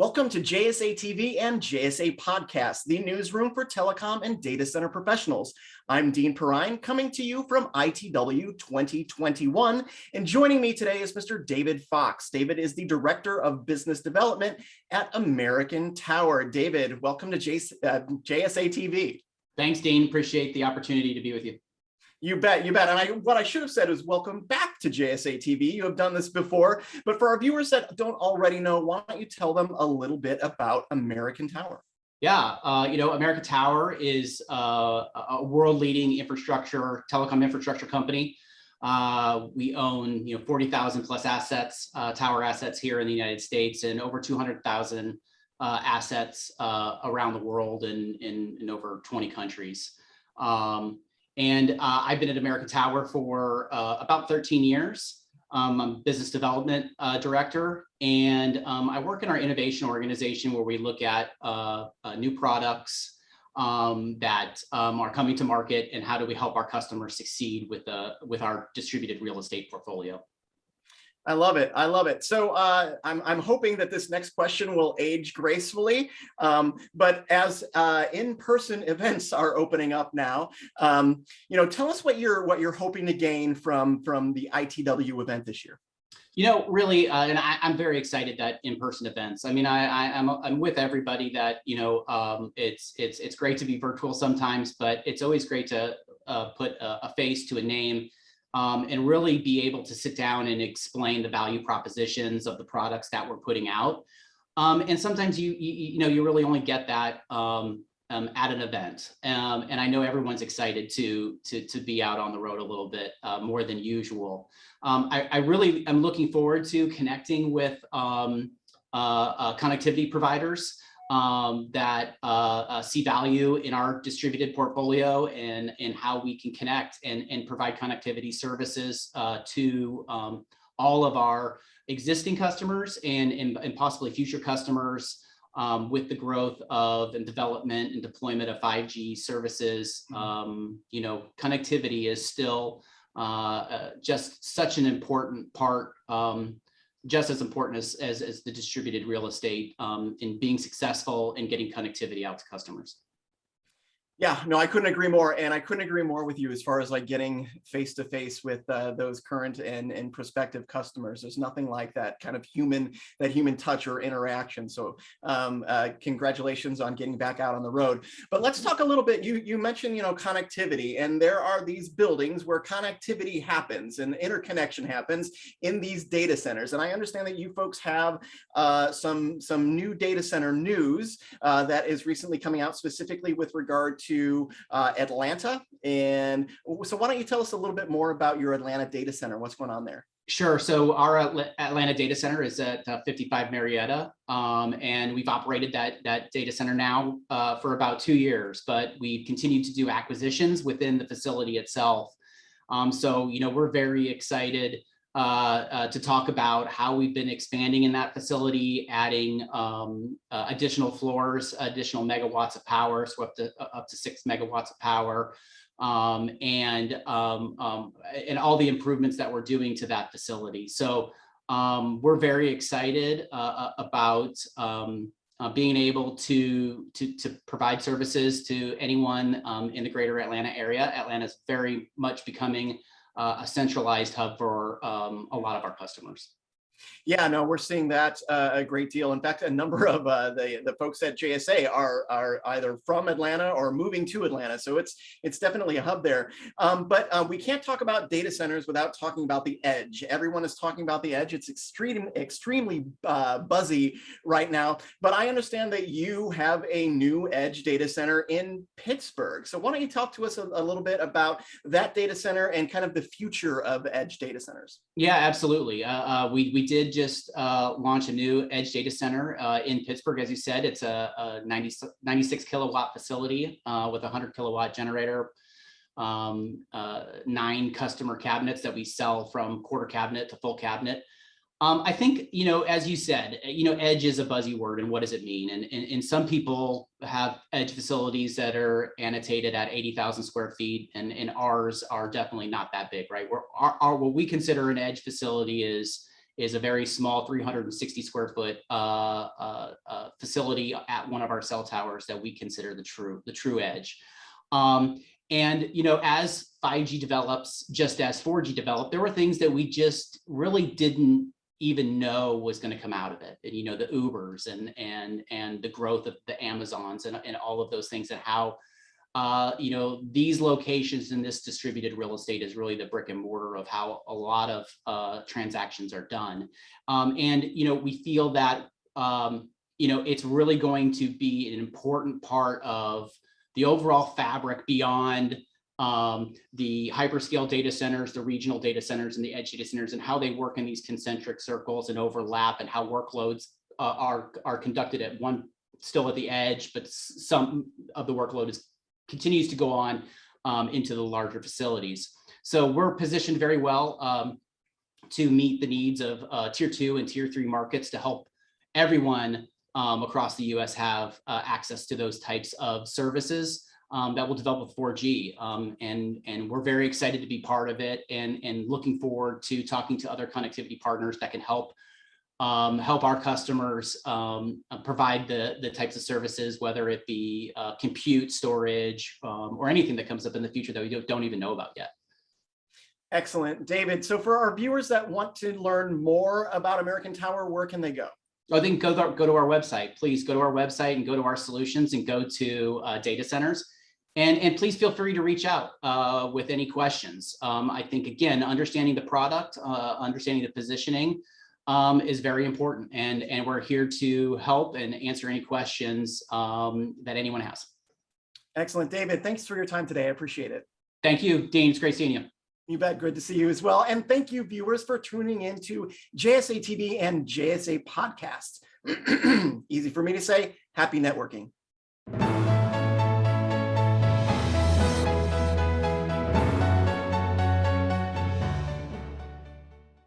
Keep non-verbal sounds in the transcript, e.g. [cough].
Welcome to JSA TV and JSA Podcast, the newsroom for telecom and data center professionals. I'm Dean Perrine, coming to you from ITW 2021, and joining me today is Mr. David Fox. David is the Director of Business Development at American Tower. David, welcome to JS, uh, JSA TV. Thanks, Dean. Appreciate the opportunity to be with you. You bet, you bet. And I, what I should have said is welcome back to JSA TV. You have done this before, but for our viewers that don't already know, why don't you tell them a little bit about American Tower? Yeah, uh, you know, American Tower is uh, a world-leading infrastructure, telecom infrastructure company. Uh, we own, you know, 40,000 plus assets, uh, tower assets here in the United States and over 200,000 uh, assets uh, around the world and in, in, in, over 20 countries. Um, and uh, I've been at American Tower for uh, about 13 years. Um, I'm business development uh, director, and um, I work in our innovation organization where we look at uh, uh, new products um, that um, are coming to market and how do we help our customers succeed with, uh, with our distributed real estate portfolio. I love it. I love it. So uh, I'm, I'm hoping that this next question will age gracefully. Um, but as uh, in-person [laughs] events are opening up now, um, you know, tell us what you're what you're hoping to gain from from the ITW event this year. You know, really, uh, and I, am very excited that in-person events. I mean, I, I am I'm, I'm with everybody that you know. Um, it's it's it's great to be virtual sometimes, but it's always great to uh, put a, a face to a name um, and really be able to sit down and explain the value propositions of the products that we're putting out. Um, and sometimes you, you, you know you really only get that um, um at an event. Um, and I know everyone's excited to to to be out on the road a little bit uh, more than usual. Um, I, I, really am looking forward to connecting with uh, uh, connectivity providers um, that uh, uh, see value in our distributed portfolio and, and how we can connect and, and provide connectivity services uh, to um, all of our existing customers and, and, and possibly future customers um, with the growth of and development and deployment of 5G services. Mm-hmm. Um, you know, connectivity is still uh, uh, just such an important part um, just as important as, as, as the distributed real estate um, in being successful in getting connectivity out to customers. Yeah, no, I couldn't agree more. And I couldn't agree more with you as far as like getting face to face with uh, those current and, and prospective customers. There's nothing like that kind of human, that human touch or interaction. So um, uh, congratulations on getting back out on the road. But let's talk a little bit, you, you mentioned, you know, connectivity and there are these buildings where connectivity happens and interconnection happens in these data centers. And I understand that you folks have uh, some, some new data center news uh, that is recently coming out specifically with regard to to uh, Atlanta. And so why don't you tell us a little bit more about your Atlanta data center? What's going on there? Sure. So our Atlanta data center is at uh, 55 Marietta, um, and we've operated that that data center now uh, for about two years. But we've continued to do acquisitions within the facility itself. Um, so you know we're very excited uh, uh, to talk about how we've been expanding in that facility, adding um, uh, additional floors, additional megawatts of power, so up to uh, up to six megawatts of power, um, and um, um, and all the improvements that we're doing to that facility. So um, we're very excited uh, uh, about um, being able to, to to provide services to anyone in the greater Atlanta area. Atlanta is very much becoming a centralized hub for um, a lot of our customers. Yeah, no, we're seeing that uh, a great deal. In fact, a number of uh, the the folks at JSA are are either from Atlanta or moving to Atlanta, so it's it's definitely a hub there. Um, but uh, we can't talk about data centers without talking about the edge. Everyone is talking about the edge. It's extreme, extremely uh, buzzy right now. But I understand that you have a new edge data center in Pittsburgh. So why don't you talk to us a, a little bit about that data center and kind of the future of edge data centers? Yeah, absolutely. Uh, uh, we we did just uh, launch a new edge data center uh, in Pittsburgh. As you said, it's a, a 90, 96 kilowatt facility uh, with a 100 kilowatt generator, um, uh, nine customer cabinets that we sell from quarter cabinet to full cabinet. Um, I think, you know, as you said, you know, edge is a buzzy word and what does it mean? And, and, and some people have edge facilities that are annotated at 80,000 square feet and, and ours are definitely not that big, right? We're, our, our, what we consider an edge facility is is a very small 360 square foot uh, uh, uh, facility at one of our cell towers that we consider the true the true edge. Um, and you know, as 5G develops, just as 4G developed, there were things that we just really didn't even know was going to come out of it. And you know, the Ubers and and and the growth of the Amazons and, and all of those things and how uh, you know, these locations in this distributed real estate is really the brick and mortar of how a lot of uh, transactions are done. Um, and, you know, we feel that, um, you know, it's really going to be an important part of the overall fabric beyond um, the hyperscale data centers, the regional data centers and the edge data centers and how they work in these concentric circles and overlap and how workloads uh, are, are conducted at one still at the edge, but some of the workload is continues to go on um, into the larger facilities. So we're positioned very well um, to meet the needs of uh, tier two and tier three markets to help everyone um, across the US have uh, access to those types of services um, that will develop with 4G. Um, and, and we're very excited to be part of it and, and looking forward to talking to other connectivity partners that can help um, help our customers um, uh, provide the, the types of services, whether it be uh, compute, storage, um, or anything that comes up in the future that we don't, even know about yet. Excellent, David. So for our viewers that want to learn more about American Tower, where can they go? I think go to, go to our website. Please go to our website and go to our solutions and go to uh, data centers. And, and please feel free to reach out uh, with any questions. Um, I think, again, understanding the product, uh, understanding the positioning, um, is very important. And, and we're here to help and answer any questions um, that anyone has. Excellent. David, thanks for your time today. I appreciate it. Thank you, Dean. It's great seeing you. You bet. Good to see you as well. And thank you, viewers, for tuning in to JSA TV and JSA podcasts. [clears throat] Easy for me to say, happy networking.